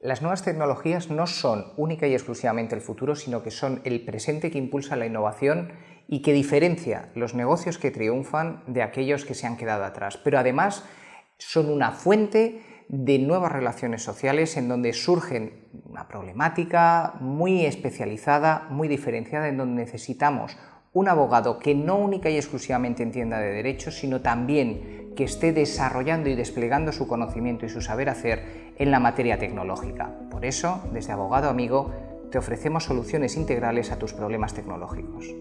Las nuevas tecnologías no son única y exclusivamente el futuro, sino que son el presente que impulsa la innovación y que diferencia los negocios que triunfan de aquellos que se han quedado atrás. Pero además son una fuente de nuevas relaciones sociales en donde surgen una problemática muy especializada, muy diferenciada, en donde necesitamos un abogado que no única y exclusivamente entienda de derechos, sino también que esté desarrollando y desplegando su conocimiento y su saber hacer en la materia tecnológica. Por eso, desde Abogado Amigo, te ofrecemos soluciones integrales a tus problemas tecnológicos.